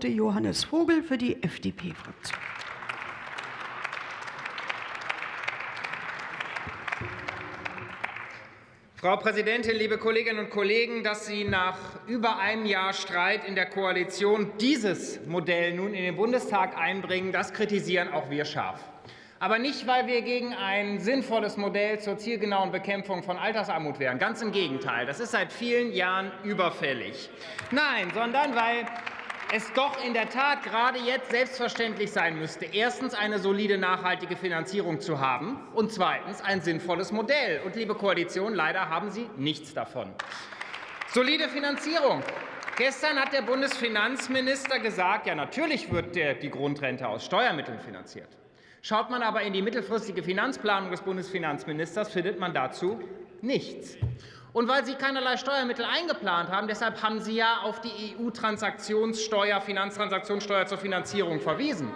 Johannes Vogel für die FDP-Fraktion. Frau Präsidentin, liebe Kolleginnen und Kollegen! Dass Sie nach über einem Jahr Streit in der Koalition dieses Modell nun in den Bundestag einbringen, das kritisieren auch wir scharf. Aber nicht, weil wir gegen ein sinnvolles Modell zur zielgenauen Bekämpfung von Altersarmut wären. Ganz im Gegenteil. Das ist seit vielen Jahren überfällig. Nein, sondern weil es doch in der Tat gerade jetzt selbstverständlich sein müsste, erstens eine solide, nachhaltige Finanzierung zu haben und zweitens ein sinnvolles Modell. Und, liebe Koalition, leider haben Sie nichts davon. Solide Finanzierung. Gestern hat der Bundesfinanzminister gesagt, ja, natürlich wird die Grundrente aus Steuermitteln finanziert. Schaut man aber in die mittelfristige Finanzplanung des Bundesfinanzministers, findet man dazu nichts. Und weil Sie keinerlei Steuermittel eingeplant haben, deshalb haben Sie ja auf die EU-Transaktionssteuer, Finanztransaktionssteuer zur Finanzierung verwiesen.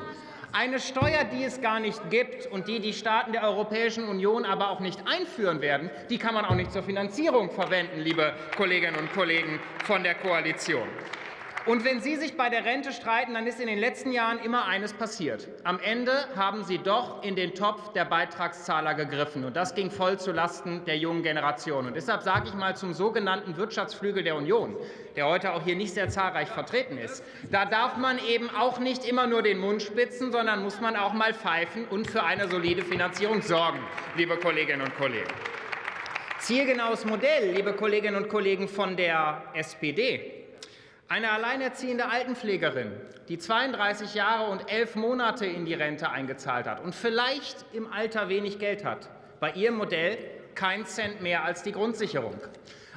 Eine Steuer, die es gar nicht gibt und die die Staaten der Europäischen Union aber auch nicht einführen werden, die kann man auch nicht zur Finanzierung verwenden, liebe Kolleginnen und Kollegen von der Koalition. Und wenn Sie sich bei der Rente streiten, dann ist in den letzten Jahren immer eines passiert. Am Ende haben Sie doch in den Topf der Beitragszahler gegriffen. Und das ging voll zulasten der jungen Generation. Und deshalb sage ich mal zum sogenannten Wirtschaftsflügel der Union, der heute auch hier nicht sehr zahlreich vertreten ist. Da darf man eben auch nicht immer nur den Mund spitzen, sondern muss man auch mal pfeifen und für eine solide Finanzierung sorgen, liebe Kolleginnen und Kollegen. Zielgenaues Modell, liebe Kolleginnen und Kollegen von der SPD. Eine alleinerziehende Altenpflegerin, die 32 Jahre und elf Monate in die Rente eingezahlt hat und vielleicht im Alter wenig Geld hat, bei ihrem Modell kein Cent mehr als die Grundsicherung.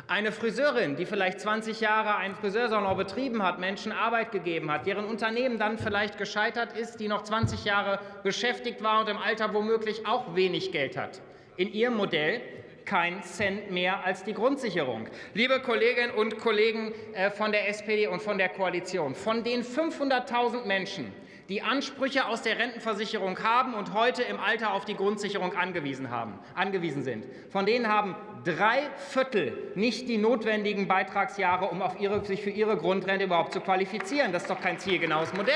Eine Friseurin, die vielleicht 20 Jahre einen Friseursalon betrieben hat, Menschen Arbeit gegeben hat, deren Unternehmen dann vielleicht gescheitert ist, die noch 20 Jahre beschäftigt war und im Alter womöglich auch wenig Geld hat. In ihrem Modell kein Cent mehr als die Grundsicherung. Liebe Kolleginnen und Kollegen äh, von der SPD und von der Koalition, von den 500.000 Menschen, die Ansprüche aus der Rentenversicherung haben und heute im Alter auf die Grundsicherung angewiesen, haben, angewiesen sind. Von denen haben drei Viertel nicht die notwendigen Beitragsjahre, um ihre, sich für ihre Grundrente überhaupt zu qualifizieren. Das ist doch kein zielgenaues Modell.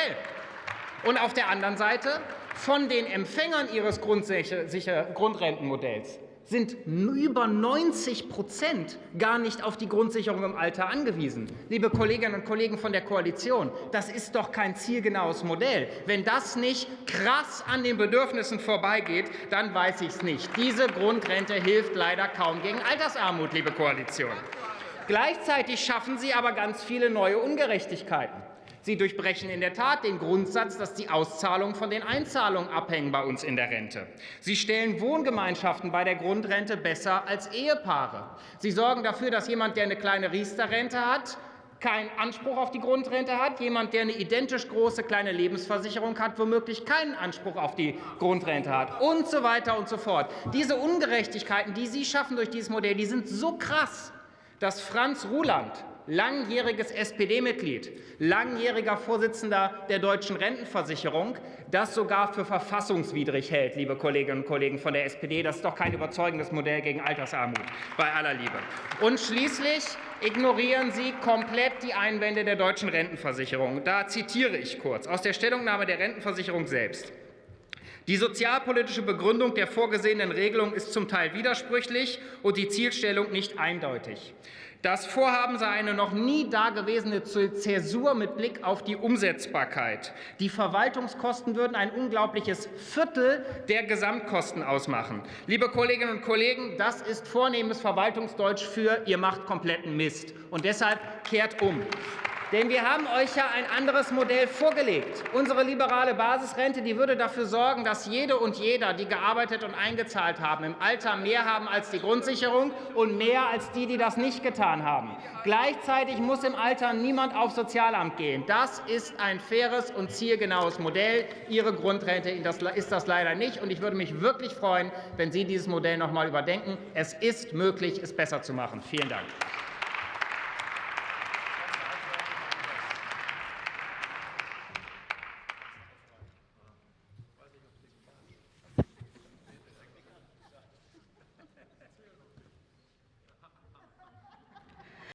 Und auf der anderen Seite von den Empfängern ihres Grundrentenmodells sind über 90 Prozent gar nicht auf die Grundsicherung im Alter angewiesen. Liebe Kolleginnen und Kollegen von der Koalition, das ist doch kein zielgenaues Modell. Wenn das nicht krass an den Bedürfnissen vorbeigeht, dann weiß ich es nicht. Diese Grundrente hilft leider kaum gegen Altersarmut, liebe Koalition. Gleichzeitig schaffen Sie aber ganz viele neue Ungerechtigkeiten. Sie durchbrechen in der Tat den Grundsatz, dass die Auszahlungen von den Einzahlungen abhängen bei uns in der Rente. Sie stellen Wohngemeinschaften bei der Grundrente besser als Ehepaare. Sie sorgen dafür, dass jemand, der eine kleine Riester-Rente hat, keinen Anspruch auf die Grundrente hat, jemand, der eine identisch große kleine Lebensversicherung hat, womöglich keinen Anspruch auf die Grundrente hat und so weiter und so fort. Diese Ungerechtigkeiten, die Sie schaffen durch dieses Modell, die sind so krass, dass Franz Ruland, langjähriges SPD-Mitglied, langjähriger Vorsitzender der Deutschen Rentenversicherung, das sogar für verfassungswidrig hält, liebe Kolleginnen und Kollegen von der SPD. Das ist doch kein überzeugendes Modell gegen Altersarmut, bei aller Liebe. Und schließlich ignorieren Sie komplett die Einwände der Deutschen Rentenversicherung. Da zitiere ich kurz aus der Stellungnahme der Rentenversicherung selbst. Die sozialpolitische Begründung der vorgesehenen Regelung ist zum Teil widersprüchlich und die Zielstellung nicht eindeutig. Das Vorhaben sei eine noch nie dagewesene Zäsur mit Blick auf die Umsetzbarkeit. Die Verwaltungskosten würden ein unglaubliches Viertel der Gesamtkosten ausmachen. Liebe Kolleginnen und Kollegen, das ist vornehmes Verwaltungsdeutsch für ihr macht kompletten Mist. Und deshalb kehrt um. Denn wir haben euch ja ein anderes Modell vorgelegt. Unsere liberale Basisrente die würde dafür sorgen, dass jede und jeder, die gearbeitet und eingezahlt haben, im Alter mehr haben als die Grundsicherung und mehr als die, die das nicht getan haben. Gleichzeitig muss im Alter niemand aufs Sozialamt gehen. Das ist ein faires und zielgenaues Modell. Ihre Grundrente ist das leider nicht. Und ich würde mich wirklich freuen, wenn Sie dieses Modell noch einmal überdenken. Es ist möglich, es besser zu machen. Vielen Dank.